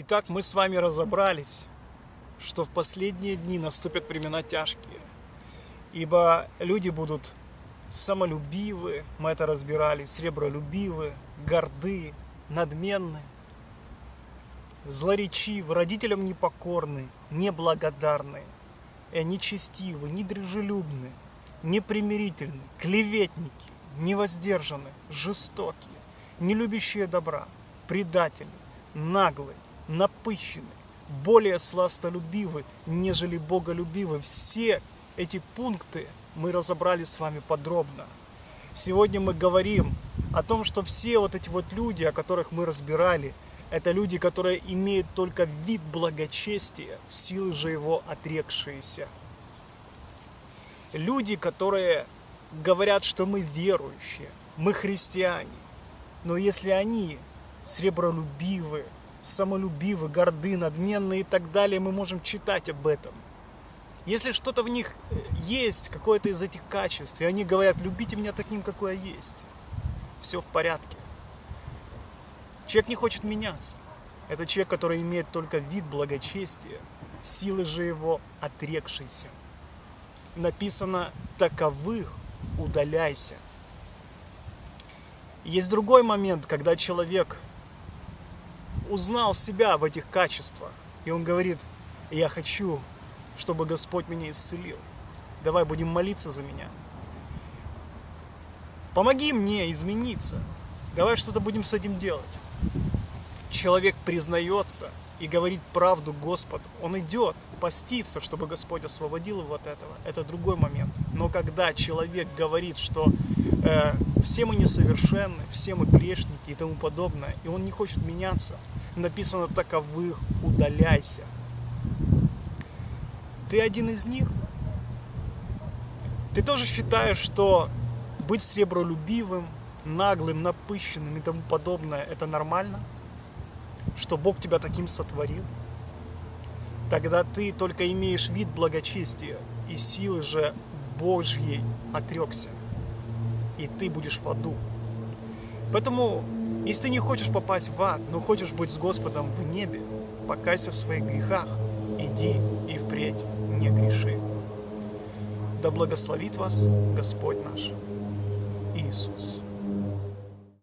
Итак, мы с вами разобрались, что в последние дни наступят времена тяжкие, ибо люди будут самолюбивы, мы это разбирали, сребролюбивы, горды, надменны, злоречивы, родителям непокорны, неблагодарны, э, нечестивы, недружелюбны, непримирительны, клеветники, невоздержаны, жестокие, не любящие добра, предатели, наглые, напыщены, более сластолюбивы, нежели боголюбивы. Все эти пункты мы разобрали с вами подробно. Сегодня мы говорим о том, что все вот эти вот люди, о которых мы разбирали, это люди, которые имеют только вид благочестия, силы же его отрекшиеся. Люди, которые говорят, что мы верующие, мы христиане. Но если они сребролюбивы, самолюбивы, горды, надменны и так далее, мы можем читать об этом. Если что-то в них э, есть, какое-то из этих качеств, и они говорят, любите меня таким, какой я есть, все в порядке. Человек не хочет меняться. Это человек, который имеет только вид благочестия, силы же его отрекшиеся. Написано, таковых удаляйся. Есть другой момент, когда человек узнал себя в этих качествах. И он говорит, я хочу, чтобы Господь меня исцелил. Давай будем молиться за меня. Помоги мне измениться. Давай что-то будем с этим делать. Человек признается и говорит правду Господу. Он идет поститься, чтобы Господь освободил его от этого. Это другой момент. Но когда человек говорит, что э, все мы несовершенны, все мы грешники и тому подобное, и он не хочет меняться, написано таковых удаляйся. Ты один из них? Ты тоже считаешь, что быть сребролюбивым, наглым, напыщенным и тому подобное это нормально? Что Бог тебя таким сотворил? Тогда ты только имеешь вид благочестия, и силы же Божьей отрекся, и ты будешь в аду. Поэтому если ты не хочешь попасть в ад, но хочешь быть с Господом в небе, покайся в своих грехах, иди и впредь не греши. Да благословит вас Господь наш Иисус.